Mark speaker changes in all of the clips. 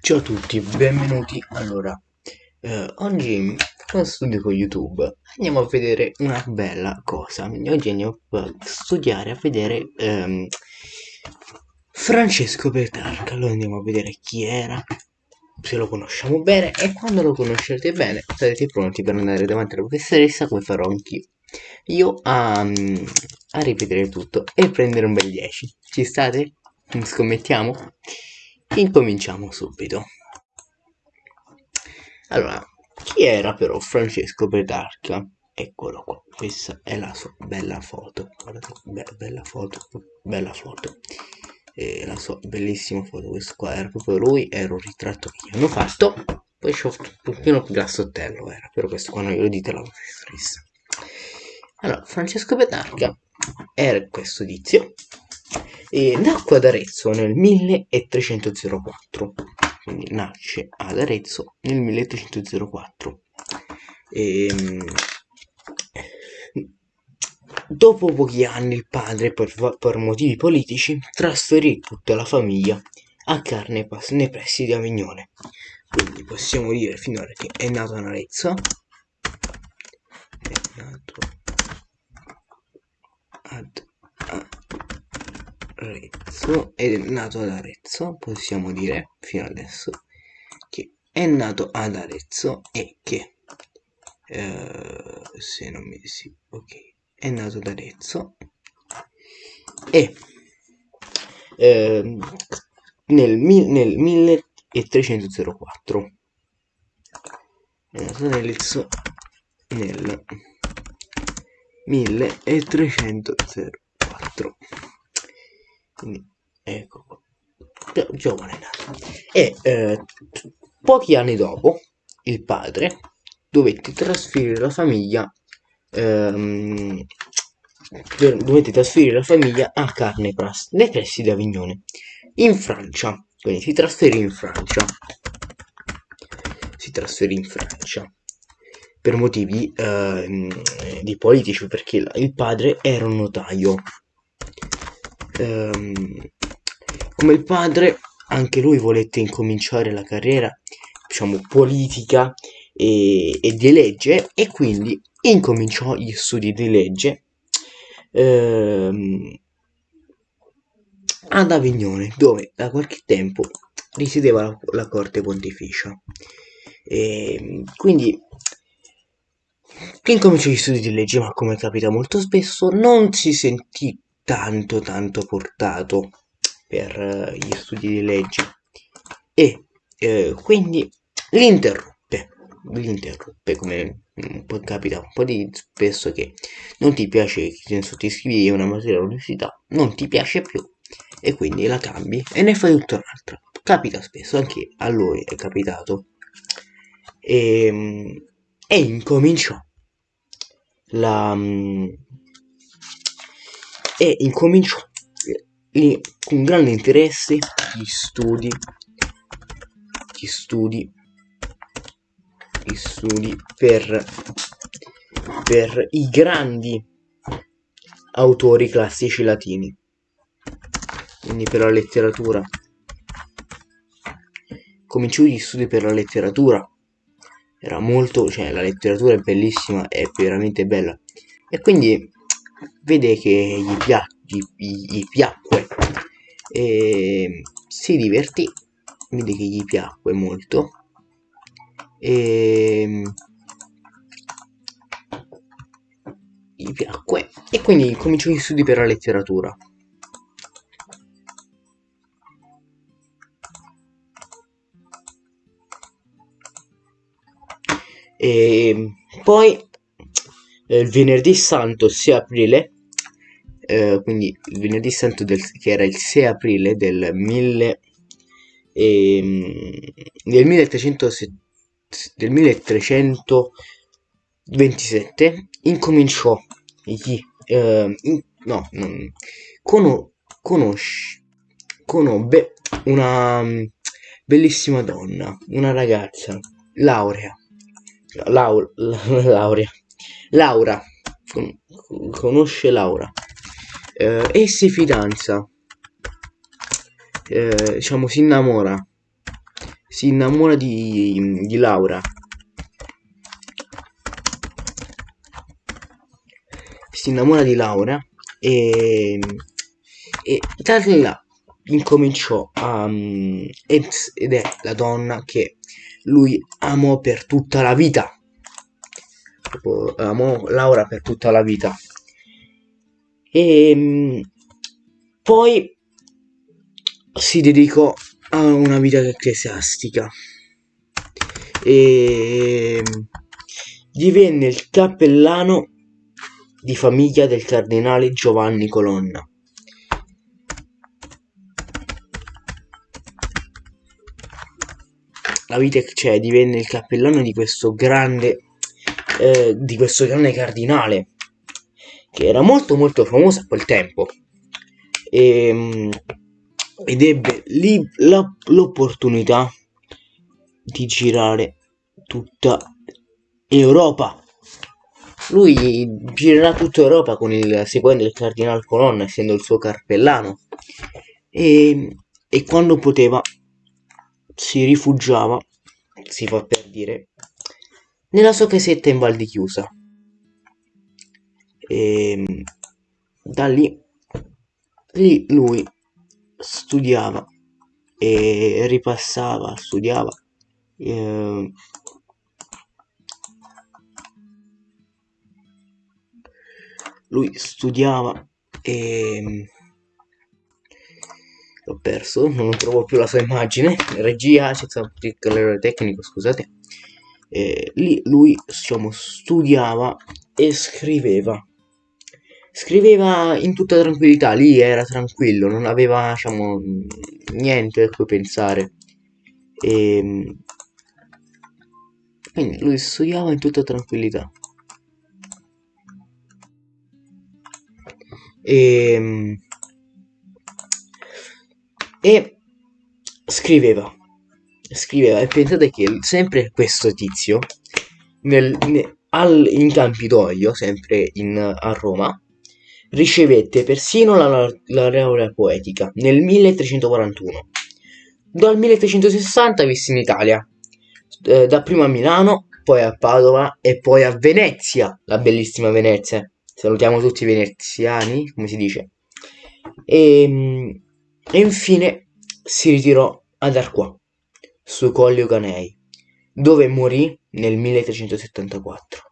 Speaker 1: Ciao a tutti, benvenuti. Allora, eh, oggi con studio con YouTube andiamo a vedere una bella cosa. Oggi andiamo a studiare, a vedere ehm, Francesco Petrarca. Allora andiamo a vedere chi era, se lo conosciamo bene e quando lo conoscete bene sarete pronti per andare davanti alla professoressa come farò anch'io. Io a, a ripetere tutto e prendere un bel 10. Ci state? Scommettiamo? Incominciamo subito. Allora, chi era però Francesco Petrarca? Eccolo qua, questa è la sua bella foto. Guardate, be bella foto, bella foto. E la sua bellissima foto, questo qua era proprio lui, era un ritratto che gli hanno fatto. Poi c'ho un pochino più grassottello era, però questo qua non glielo dite la professoressa. Allora, Francesco Petrarca era questo tizio e nacque ad Arezzo nel 1304 quindi nasce ad Arezzo nel 1304 e, ehm, dopo pochi anni il padre per, per, motivi politici trasferì tutta la famiglia a Carnepas nei pressi di Avignone. Quindi possiamo dire finora che è nato ad Arezzo. È nato ad Arezzo è nato ad Arezzo, possiamo dire fino adesso che è nato ad Arezzo e che eh, se non mi sì, ok, è nato ad Arezzo e eh, nel, nel 1304 è nato ad Arezzo nel 1304 quindi ecco qua. Giovane e eh, pochi anni dopo il padre dovette trasferire la famiglia ehm, dovette trasferire la famiglia a Carnepras nei pressi di Avignone in Francia. Quindi si trasferì in Francia. Si trasferì in Francia. Per motivi eh, di politici perché il padre era un notaio ehm, come il padre anche lui volette incominciare la carriera diciamo politica e, e di legge e quindi incominciò gli studi di legge ehm, ad Avignone dove da qualche tempo risiedeva la, la corte pontificia. E quindi incominciò gli studi di legge ma come capita molto spesso non si sentì tanto tanto portato per eh, gli studi di legge. E eh, quindi l'interruppe l'interruppe come po' capita un po' di spesso che non ti piace senso ti iscrivi a una materia all'università non ti piace più e quindi la cambi e ne fai tutta un'altra capita spesso anche a lui è capitato. E, ehm, e incominciò la e incominciò lì con grande interesse. Gli studi? Gli studi? Gli studi per per i grandi autori classici latini. Quindi per la letteratura. Cominciò gli studi per la letteratura. Era molto cioè la letteratura è bellissima è veramente bella. E quindi vede che gli, pia gli, gli piacque e si divertì vede che gli piacque molto e gli piacque e quindi cominciò gli studi per la letteratura. E poi eh, il venerdì santo 6 aprile eh, quindi il venerdì santo del, che era il 6 aprile del, 1000, eh, del, 1300, del 1327 incominciò gli, eh, in, no, non, cono, conosce, conobbe una mm, bellissima donna, una ragazza, laurea, lau, laurea, Laura, con, conosce Laura eh, e si fidanza, eh, diciamo si innamora si innamora di, di Laura. Si innamora di Laura e, e da là incominciò a... Um, ed è la donna che lui amò per tutta la vita. Amò Laura per tutta la vita. E um, poi si dedicò a una vita ecclesiastica e divenne il cappellano di famiglia del cardinale Giovanni Colonna. La vita cioè divenne il cappellano di questo grande eh, di questo grande cardinale che era molto molto famoso a quel tempo e, ehm, ed ebbe l'opportunità di girare tutta Europa. Lui girerà tutta Europa con il, seguendo il cardinale Colonna, essendo il suo carpellano. E, e quando poteva si rifugiava, si fa per dire, nella sua casetta in Val di Chiusa. E da lì, lì lui studiava e ripassava, studiava. Eh, lui studiava e l'ho perso, non trovo più la sua immagine. Regia, c'è stato un tecnico, scusate. E lì lui diciamo, studiava e scriveva scriveva in tutta tranquillità, lì era tranquillo, non aveva, diciamo, niente a cui pensare. E ehm, quindi lui studiava in tutta tranquillità. E, ehm, e scriveva, scriveva e pensate che sempre questo tizio nel, nel, al, in Campidoglio, sempre in, a Roma, Ricevette persino la laurea poetica nel 1341. Dal 1360 visse in Italia, eh, dapprima a Milano, poi a Padova e poi a Venezia, la bellissima Venezia. Salutiamo tutti i veneziani, come si dice. E, ehm, e infine si ritirò ad Arquà, su Collio Canei, dove morì nel 1374.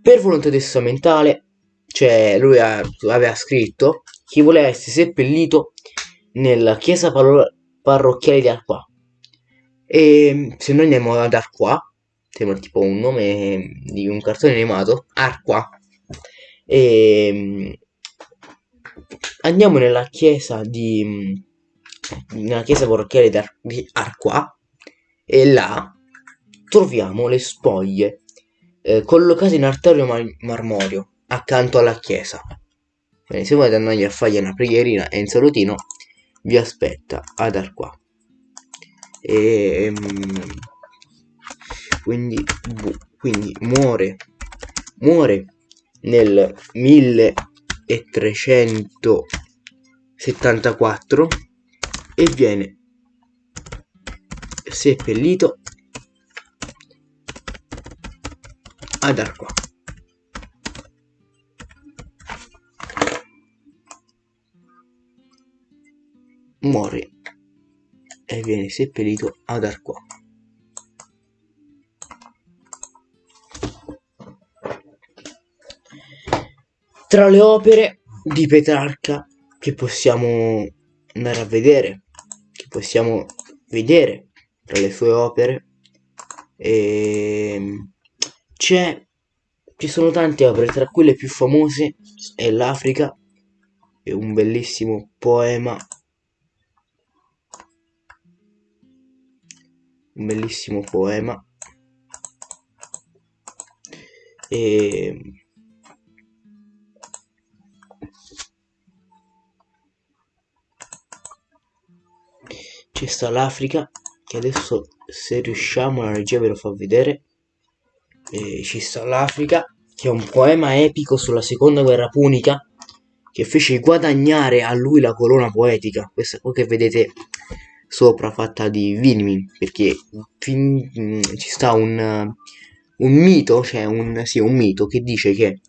Speaker 1: Per volontà testamentale, cioè lui ha, aveva scritto, chi voleva essere seppellito nella chiesa parrocchiale di Arqua. E se noi andiamo ad Arqua, sembra tipo un nome di un cartone animato, Arqua, e andiamo nella chiesa di nella chiesa parrocchiale di, Ar- di Arqua e là troviamo le spoglie eh, collocati in artario mar- marmorio accanto alla chiesa. Bene, se volete andare a fare una preghierina e un salutino, vi aspetta ad Arqua. E, ehm, quindi, quindi muore, muore nel 1374 e viene seppellito ad Arqua. Muore e viene seppellito ad Arqua. Tra le opere di Petrarca che possiamo andare a vedere, possiamo vedere tra le sue opere, ehm, c'è ci sono tante opere, tra quelle più famose è l'Africa, è un bellissimo poema, un bellissimo poema, e c'è sta l'Africa che adesso se riusciamo la regia ve lo fa vedere e ci sta l'Africa, che è un poema epico sulla seconda guerra punica, che fece guadagnare a lui la corona poetica. Questa qua che vedete sopra fatta di vinimi, perché fin, mm, ci sta un, un mito, cioè un, sì, un mito che dice che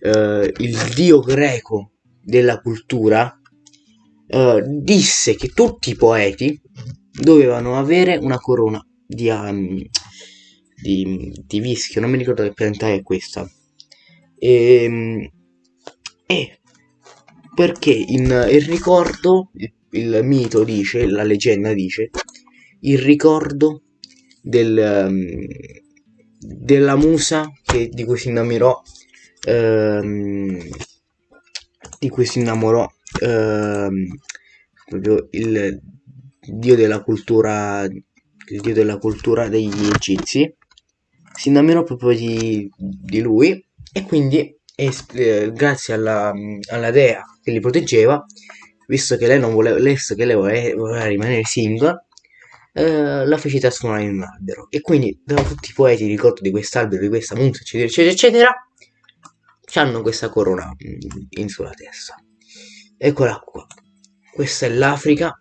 Speaker 1: eh, il dio greco della cultura eh, disse che tutti i poeti dovevano avere una corona di, um, di, di vischio, non mi ricordo che pianta è questa. E, ehm, e perché in, il ricordo, il, il, mito dice, la leggenda dice, il ricordo del, um, della musa che, di cui si innamorò, um, di cui si innamorò proprio il dio della cultura, il dio della cultura degli egizi, si innamorò proprio di, di lui e quindi eh, grazie alla, alla, dea che li proteggeva, visto che lei non voleva, che lei voleva, rimanere single, eh, la fece trasformare in un albero. E quindi da tutti i poeti ricordo di quest'albero, di questa musa, eccetera, eccetera, eccetera, hanno questa corona in sulla testa. Eccola qua. Questa è l'Africa.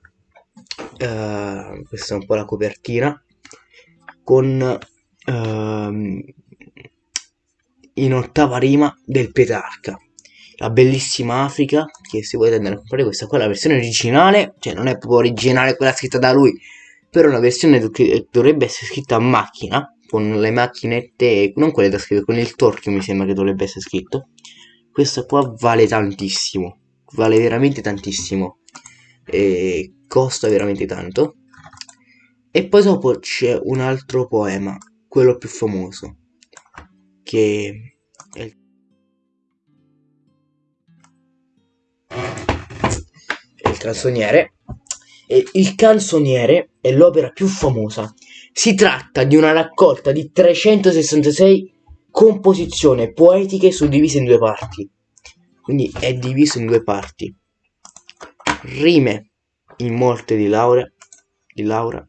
Speaker 1: Uh, questa è un po' la copertina. Con uh, in ottava rima del Petrarca. La bellissima Africa, che se volete andare a comprare questa qua è la versione originale, cioè non è proprio originale quella scritta da lui, però una versione che dovrebbe essere scritta a macchina, con le macchinette, non quelle da scrivere, con il torchio mi sembra che dovrebbe essere scritto. Questa qua vale tantissimo, vale veramente tantissimo, e costa veramente tanto. E poi dopo c'è un altro poema, quello più famoso, che è il il canzoniere e il canzoniere è l'opera più famosa. Si tratta di una raccolta di 366 composizioni poetiche suddivise in due parti quindi è diviso in due parti rime in morte di Laura di Laura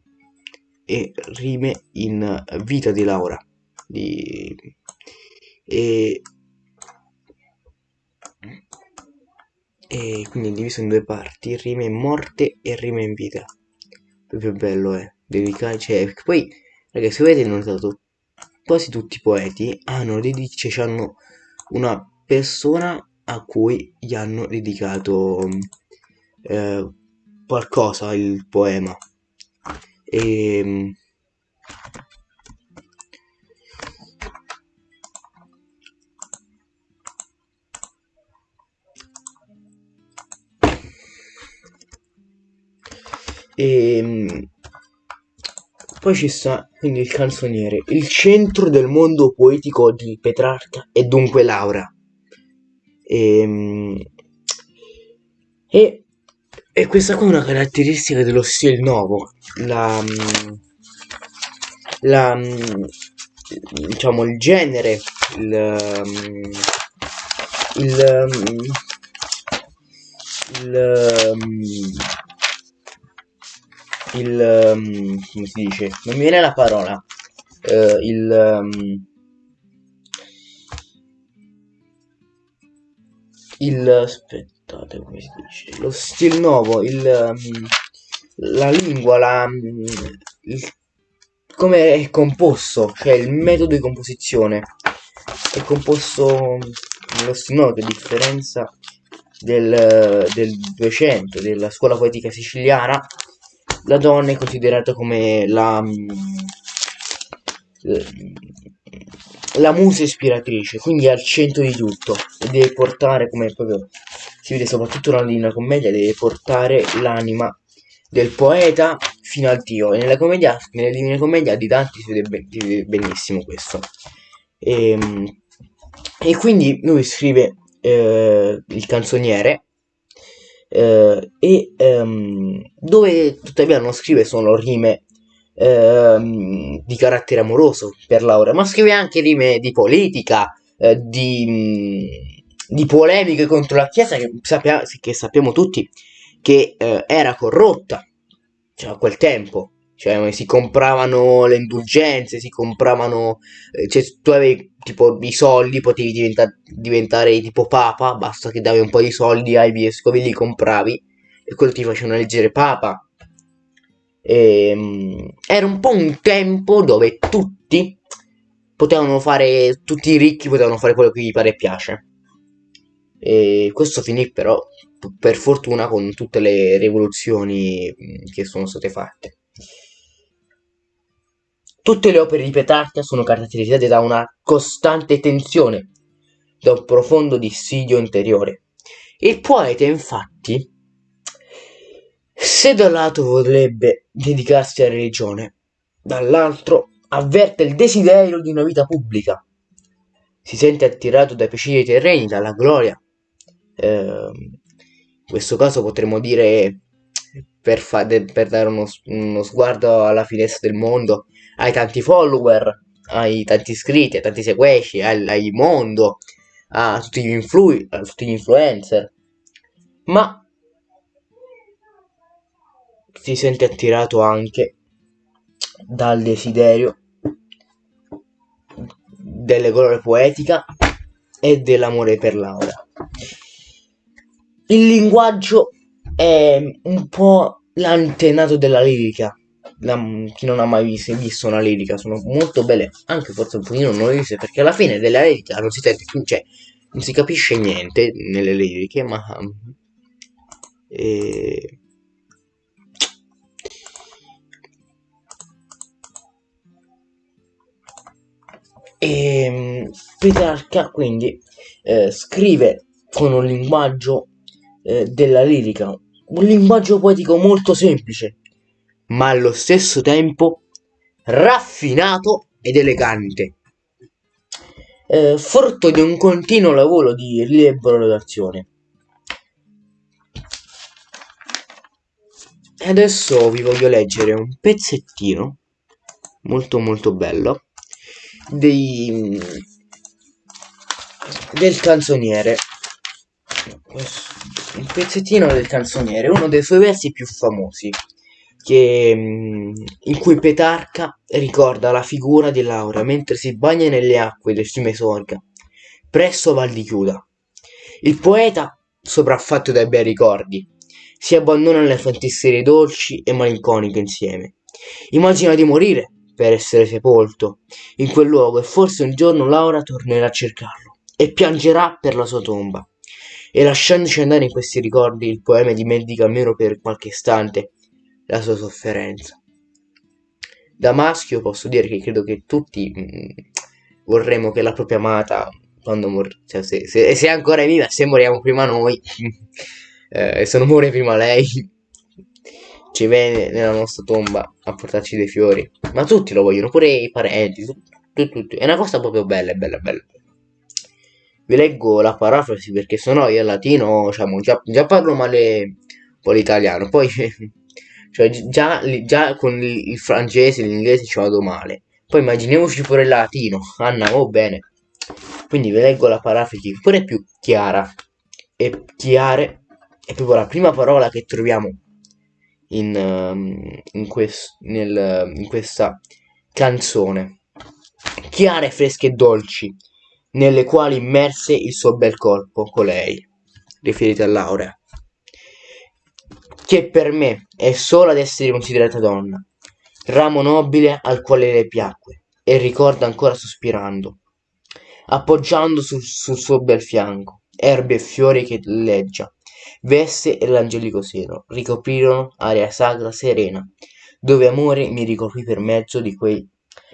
Speaker 1: e rime in vita di Laura di e, e quindi è diviso in due parti rime in morte e rime in vita proprio bello è eh. dedicare cioè poi ragazzi se avete notato quasi tutti i poeti hanno dedicato cioè, hanno una persona a cui gli hanno dedicato eh, qualcosa il poema e ehm, E ehm, poi ci sta quindi il canzoniere. Il centro del mondo poetico di Petrarca è dunque Laura. E, ehm, e, e questa qua è una caratteristica dello stile nuovo. La, la diciamo il genere, il, il, il, il il come si dice non mi viene la parola uh, il um, il aspettate come si dice? Lo stile nuovo il um, la lingua la il, come è composto cioè il metodo di composizione. È composto nello stile nuovo che differenza del, del 200 della scuola poetica siciliana. La donna è considerata come la, mm, la musa ispiratrice, quindi è al centro di tutto e deve portare, come proprio si vede soprattutto nella Commedia, deve portare l'anima del poeta fino al Dio. E nella commedia, nella Divina Commedia di Dante si vede, ben, si vede benissimo questo. E, ehm, e, quindi lui scrive eh, il canzoniere eh, e ehm, dove tuttavia non scrive solo rime ehm, di carattere amoroso per Laura, ma scrive anche rime di politica, eh, di, di, polemiche contro la Chiesa che, sappia, che sappiamo tutti che eh, era corrotta cioè, a quel tempo. Cioè, si compravano le indulgenze, si compravano. Eh, cioè, tu avevi tipo i soldi, potevi diventa- diventare tipo papa, basta che davi un po' di soldi ai vescovi, li compravi e quello ti facevano eleggere papa. E, um, era un po' un tempo dove tutti potevano fare, tutti i ricchi potevano fare quello che gli pare e piace. E questo finì però per fortuna con tutte le rivoluzioni che sono state fatte. Tutte le opere di Petrarca sono caratterizzate da una costante tensione, da un profondo dissidio interiore. Il poeta, infatti, se da un lato vorrebbe dedicarsi alla religione, dall'altro avverte il desiderio di una vita pubblica. Si sente attirato dai piaceri terreni, dalla gloria. Eh, in questo caso potremmo dire, per, fa- per dare uno, uno sguardo alla finestra del mondo, hai tanti follower, hai tanti iscritti, hai tanti seguaci, hai, hai mondo, a tutti gli, influ- a tutti gli influencer. Ma si sente attirato anche dal desiderio delle colore poetica e dell'amore per Laura. Il linguaggio è un po' l'antenato della lirica, la, chi non ha mai visto, visto, una lirica sono molto belle, anche forse un pochino noiose, perché alla fine della lirica non si sente più, cioè non si capisce niente nelle liriche, ma eh, e ehm, Petrarca quindi eh, scrive con un linguaggio eh, della lirica, un linguaggio poetico molto semplice, ma allo stesso tempo raffinato ed elegante. Eh, frutto di un continuo lavoro di rielaborazione. E adesso vi voglio leggere un pezzettino molto molto bello dei, del canzoniere un pezzettino del canzoniere uno dei suoi versi più famosi che, mm, in cui Petarca ricorda la figura di Laura mentre si bagna nelle acque del fiume Sorga, presso Val di Chiuda. Il poeta, sopraffatto dai bei ricordi, si abbandona alle fantasie dolci e malinconiche insieme. Immagina di morire per essere sepolto in quel luogo e forse un giorno Laura tornerà a cercarlo e piangerà per la sua tomba. E lasciandoci andare in questi ricordi, il poema dimentica almeno per qualche istante la sua sofferenza. Da maschio posso dire che credo che tutti mm, vorremmo che la propria amata, quando mor- cioè se, se, se, è ancora viva, se moriamo prima noi, eh, se non muore prima lei, ci viene nella nostra tomba a portarci dei fiori. Ma tutti lo vogliono, pure i parenti, tutti, tutti. È una cosa proprio bella, bella, bella. Vi leggo la parafrasi perché sennò io al latino, diciamo, già, già parlo male po' l'italiano, poi cioè, già, già con il francese e l'inglese ci vado male. Poi immaginiamoci pure il latino. Anna, oh bene. Quindi vi leggo la parafrasi pure più chiara. E chiare è proprio la prima parola che troviamo in, um, in, quest, nel, in questa canzone. Chiare, fresche e dolci, nelle quali immerse il suo bel corpo con lei. Riferite a Laura che per me è sola ad essere considerata donna, ramo nobile al quale le piacque, e ricorda ancora sospirando, appoggiando sul, sul suo bel fianco, erbe e fiori che leggia, veste e l'angelico seno, ricoprirono aria sacra serena, dove amore mi ricoprì per mezzo di quei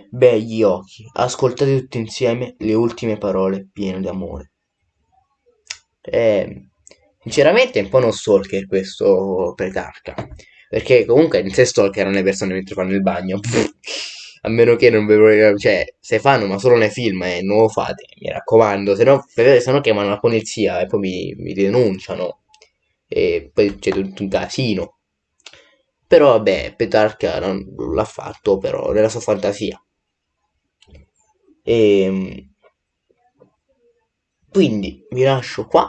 Speaker 1: begli occhi, ascoltate tutti insieme le ultime parole piene d'amore. Eh, Sinceramente è un po' uno stalker questo Petrarca. Perché comunque in sé stalkerano le persone mentre fanno il bagno. A meno che non ve Cioè, se fanno ma solo nei film eh, non lo fate, mi raccomando. Se no, se no chiamano la polizia e poi mi, mi denunciano. E poi c'è tutto un casino. Però vabbè, Petrarca non l'ha fatto però nella sua fantasia. E ehm, quindi vi lascio qua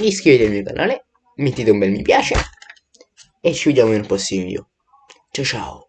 Speaker 1: iscrivetevi al mio canale, mettete un bel mi piace e ci vediamo nel prossimo video. Ciao ciao!